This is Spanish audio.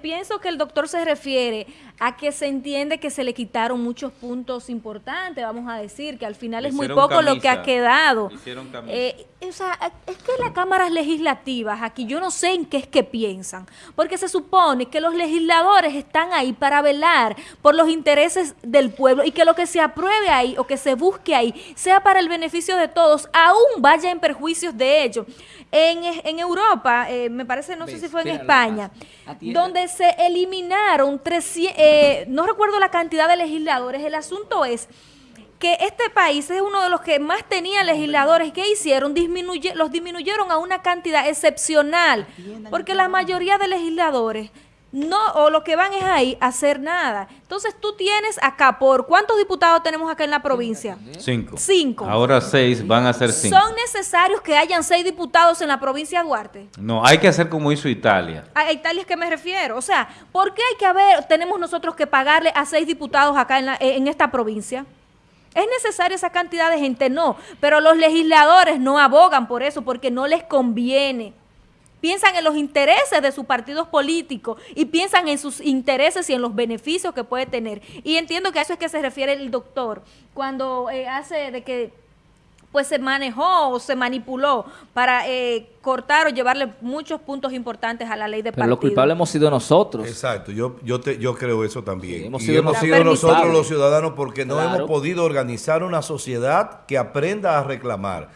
pienso que el doctor se refiere a que se entiende que se le quitaron muchos puntos importantes, vamos a decir, que al final es muy poco lo que ha quedado. Eh, o sea, es que las cámaras legislativas aquí yo no sé en qué es que piensan, porque se supone que los legisladores están ahí para velar por los intereses del pueblo y que lo que se apruebe ahí o que se busque ahí sea para el beneficio de todos, aún vaya en perjuicios de ellos. En, en Europa, eh, me parece, no sé si fue en España, donde se eliminaron 300 eh, no recuerdo la cantidad de legisladores, el asunto es que este país es uno de los que más tenía legisladores. ¿Qué hicieron? Disminuye, los disminuyeron a una cantidad excepcional, porque la mayoría de legisladores no, o lo que van es ahí a hacer nada. Entonces tú tienes acá, ¿por cuántos diputados tenemos acá en la provincia? Cinco. Cinco. Ahora seis, van a ser cinco. ¿Son necesarios que hayan seis diputados en la provincia de Duarte? No, hay que hacer como hizo Italia. A Italia es que me refiero. O sea, ¿por qué hay que haber, tenemos nosotros que pagarle a seis diputados acá en, en esta provincia? ¿Es necesaria esa cantidad de gente? No, pero los legisladores no abogan por eso porque no les conviene piensan en los intereses de sus partidos políticos y piensan en sus intereses y en los beneficios que puede tener. Y entiendo que a eso es que se refiere el doctor cuando eh, hace de que pues se manejó o se manipuló para eh, cortar o llevarle muchos puntos importantes a la ley de Pero partido. los culpables hemos sido nosotros. Exacto, yo yo yo creo eso también. Hemos y sido hemos sido nosotros los ciudadanos porque no hemos podido organizar una sociedad que aprenda a reclamar.